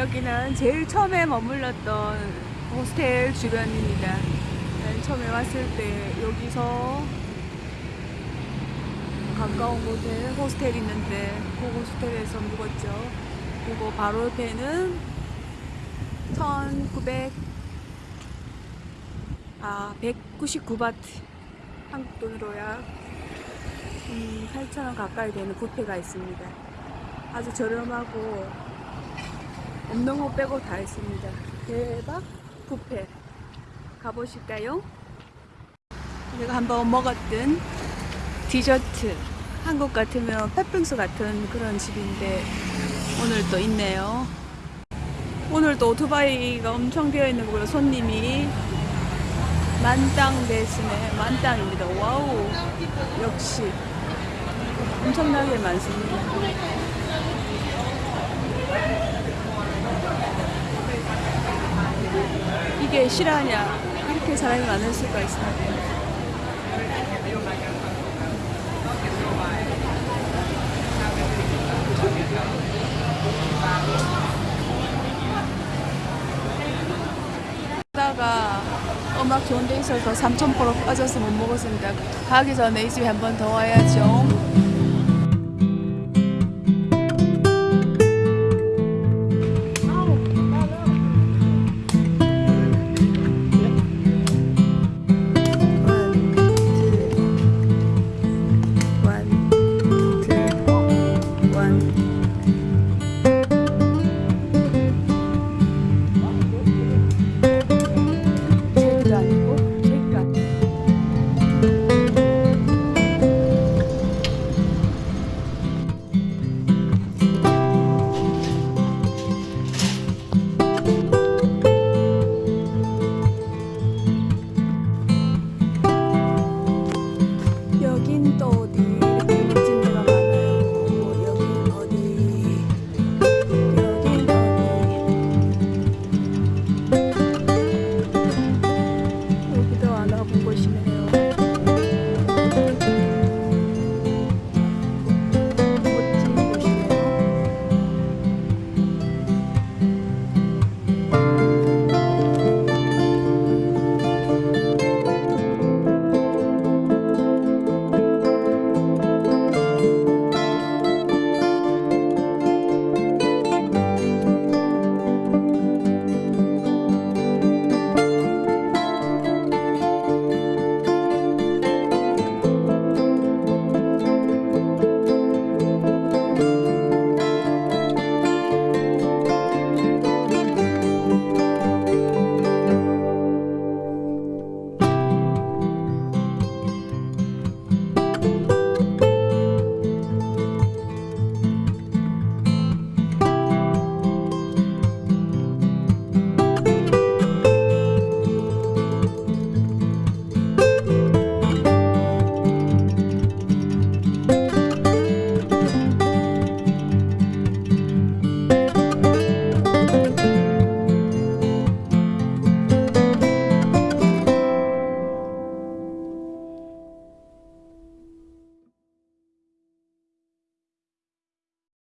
여기는 제일 처음에 머물렀던 호스텔 주변입니다. 맨 처음에 왔을 때 여기서 가까운 곳에 호스텔 있는데 그 호스텔에서 묵었죠. 그리고 바로 옆에는 1900 아, 199바트 한국 돈으로 약 음, 8,000원 가까이 되는 뷔페가 있습니다. 아주 저렴하고 없는 거 빼고 다 있습니다. 대박 뷔페 가보실까요? 내가 한번 먹었던 디저트 한국 같으면 팥빙수 같은 그런 집인데 오늘 또 있네요. 오늘 또 오토바이가 엄청 되어 있는 거고요. 손님이 만땅 대신에 만땅입니다. wow 역시 엄청나게 많습니다. 이게 실화냐 이렇게 사람이 많을 수가 있습니다. 다가 음악 좋은 데 있어서 삼천포로 빠져서 못 먹었습니다. 가기 전에 이 집에 한 번 더 와야죠.